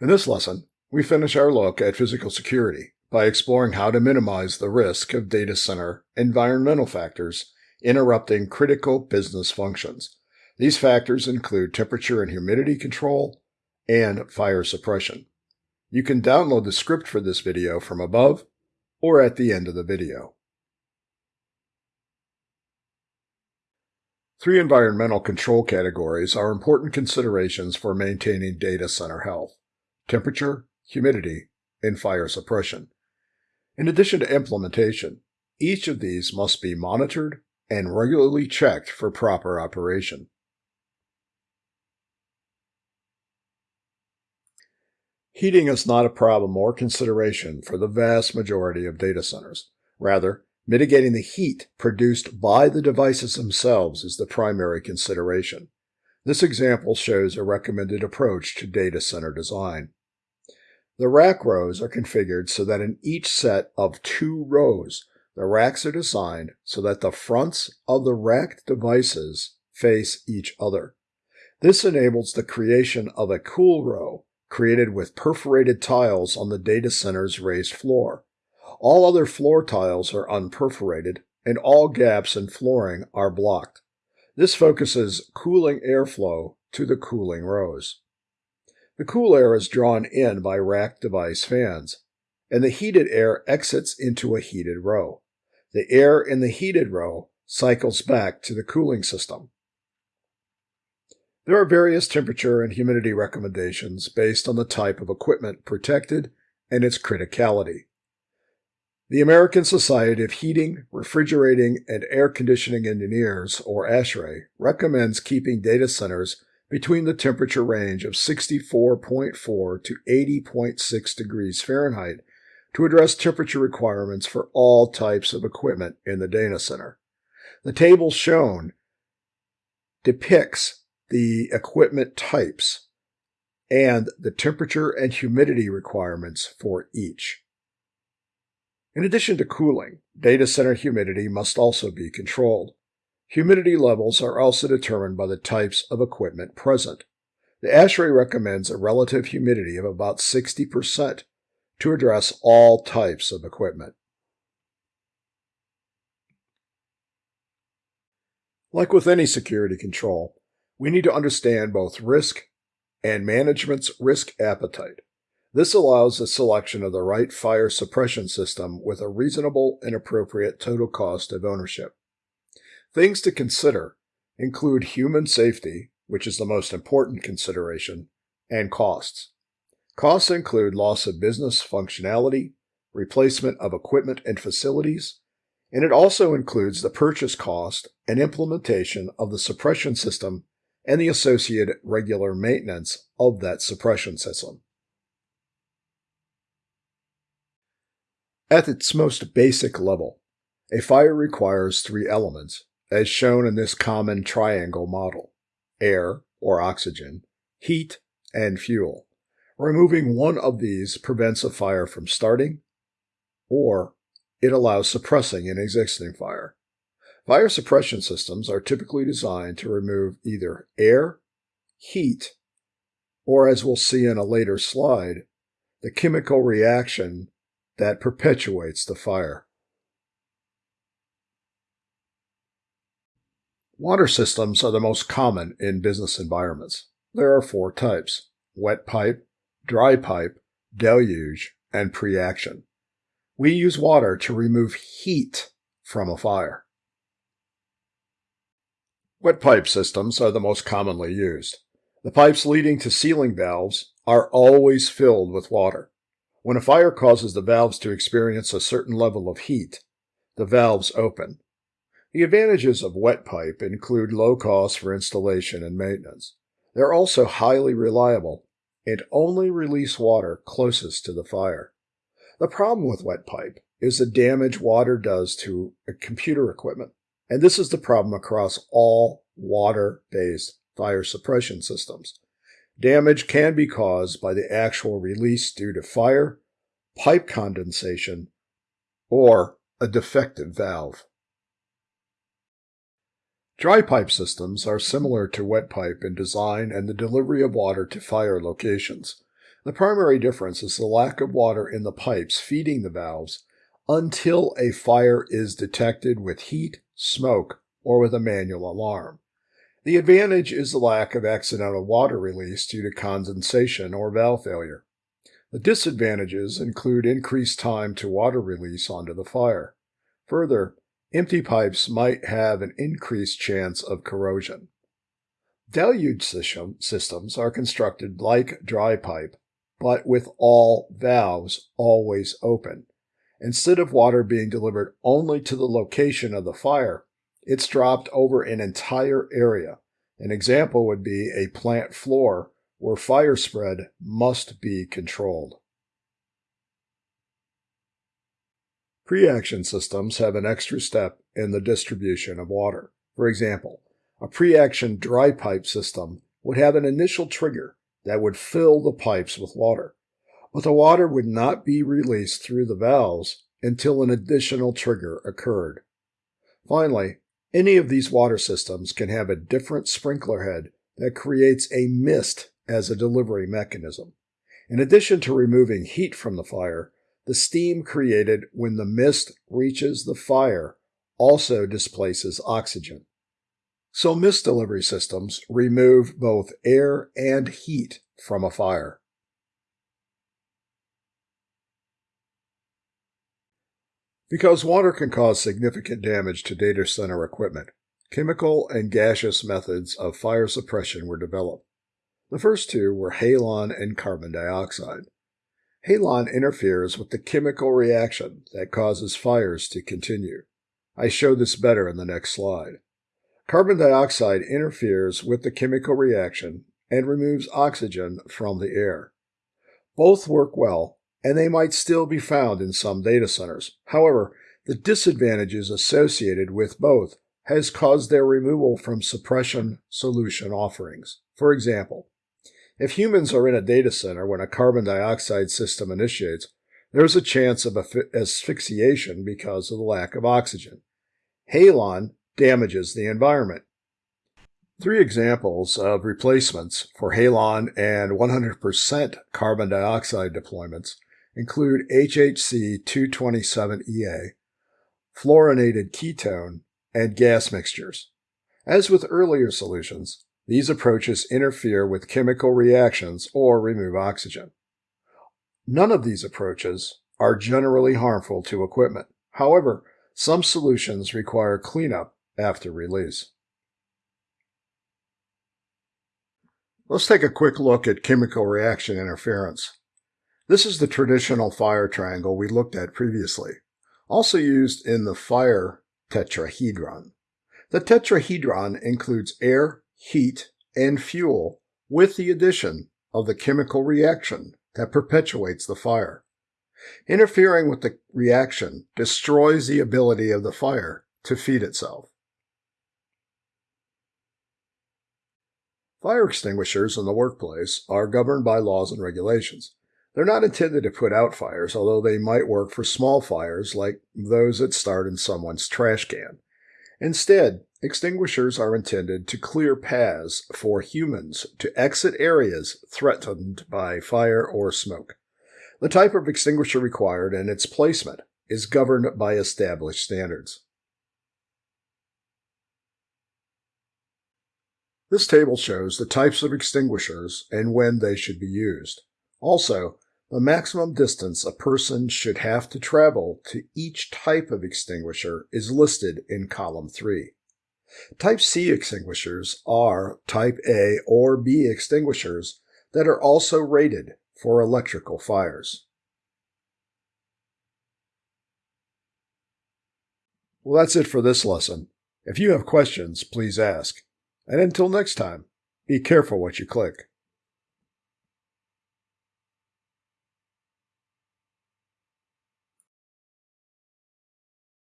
In this lesson, we finish our look at physical security by exploring how to minimize the risk of data center environmental factors interrupting critical business functions. These factors include temperature and humidity control and fire suppression. You can download the script for this video from above or at the end of the video. Three environmental control categories are important considerations for maintaining data center health temperature, humidity, and fire suppression. In addition to implementation, each of these must be monitored and regularly checked for proper operation. Heating is not a problem or consideration for the vast majority of data centers. Rather, mitigating the heat produced by the devices themselves is the primary consideration. This example shows a recommended approach to data center design. The rack rows are configured so that in each set of two rows, the racks are designed so that the fronts of the racked devices face each other. This enables the creation of a cool row created with perforated tiles on the data center's raised floor. All other floor tiles are unperforated, and all gaps in flooring are blocked. This focuses cooling airflow to the cooling rows. The cool air is drawn in by rack device fans, and the heated air exits into a heated row. The air in the heated row cycles back to the cooling system. There are various temperature and humidity recommendations based on the type of equipment protected and its criticality. The American Society of Heating, Refrigerating, and Air Conditioning Engineers, or ASHRAE, recommends keeping data centers between the temperature range of 64.4 to 80.6 degrees Fahrenheit to address temperature requirements for all types of equipment in the data center. The table shown depicts the equipment types and the temperature and humidity requirements for each. In addition to cooling, data center humidity must also be controlled. Humidity levels are also determined by the types of equipment present. The ASHRAE recommends a relative humidity of about 60% to address all types of equipment. Like with any security control, we need to understand both risk and management's risk appetite. This allows the selection of the right fire suppression system with a reasonable and appropriate total cost of ownership. Things to consider include human safety, which is the most important consideration, and costs. Costs include loss of business functionality, replacement of equipment and facilities, and it also includes the purchase cost and implementation of the suppression system and the associated regular maintenance of that suppression system. At its most basic level, a fire requires three elements as shown in this common triangle model air or oxygen, heat, and fuel. Removing one of these prevents a fire from starting, or it allows suppressing an existing fire. Fire suppression systems are typically designed to remove either air, heat, or as we'll see in a later slide, the chemical reaction that perpetuates the fire. Water systems are the most common in business environments. There are four types wet pipe, dry pipe, deluge, and pre-action. We use water to remove heat from a fire. Wet pipe systems are the most commonly used. The pipes leading to sealing valves are always filled with water. When a fire causes the valves to experience a certain level of heat, the valves open the advantages of wet pipe include low cost for installation and maintenance. They're also highly reliable and only release water closest to the fire. The problem with wet pipe is the damage water does to computer equipment, and this is the problem across all water-based fire suppression systems. Damage can be caused by the actual release due to fire, pipe condensation, or a defective valve. Dry pipe systems are similar to wet pipe in design and the delivery of water to fire locations. The primary difference is the lack of water in the pipes feeding the valves until a fire is detected with heat, smoke, or with a manual alarm. The advantage is the lack of accidental water release due to condensation or valve failure. The disadvantages include increased time to water release onto the fire. Further, empty pipes might have an increased chance of corrosion. Deluge system, systems are constructed like dry pipe, but with all valves always open. Instead of water being delivered only to the location of the fire, it's dropped over an entire area. An example would be a plant floor where fire spread must be controlled. Pre-action systems have an extra step in the distribution of water. For example, a pre-action dry pipe system would have an initial trigger that would fill the pipes with water, but the water would not be released through the valves until an additional trigger occurred. Finally, any of these water systems can have a different sprinkler head that creates a mist as a delivery mechanism. In addition to removing heat from the fire, the steam created when the mist reaches the fire also displaces oxygen. So mist delivery systems remove both air and heat from a fire. Because water can cause significant damage to data center equipment, chemical and gaseous methods of fire suppression were developed. The first two were halon and carbon dioxide. Halon interferes with the chemical reaction that causes fires to continue. I show this better in the next slide. Carbon dioxide interferes with the chemical reaction and removes oxygen from the air. Both work well, and they might still be found in some data centers. However, the disadvantages associated with both has caused their removal from suppression solution offerings. For example, if humans are in a data center when a carbon dioxide system initiates, there is a chance of asphyxiation because of the lack of oxygen. Halon damages the environment. Three examples of replacements for halon and 100% carbon dioxide deployments include HFC 227EA, fluorinated ketone, and gas mixtures. As with earlier solutions, these approaches interfere with chemical reactions or remove oxygen. None of these approaches are generally harmful to equipment. However, some solutions require cleanup after release. Let's take a quick look at chemical reaction interference. This is the traditional fire triangle we looked at previously, also used in the fire tetrahedron. The tetrahedron includes air, heat, and fuel with the addition of the chemical reaction that perpetuates the fire. Interfering with the reaction destroys the ability of the fire to feed itself. Fire extinguishers in the workplace are governed by laws and regulations. They're not intended to put out fires, although they might work for small fires like those that start in someone's trash can. Instead, extinguishers are intended to clear paths for humans to exit areas threatened by fire or smoke. The type of extinguisher required and its placement is governed by established standards. This table shows the types of extinguishers and when they should be used. Also, the maximum distance a person should have to travel to each type of extinguisher is listed in column 3. Type C extinguishers are Type A or B extinguishers that are also rated for electrical fires. Well, that's it for this lesson. If you have questions, please ask. And until next time, be careful what you click.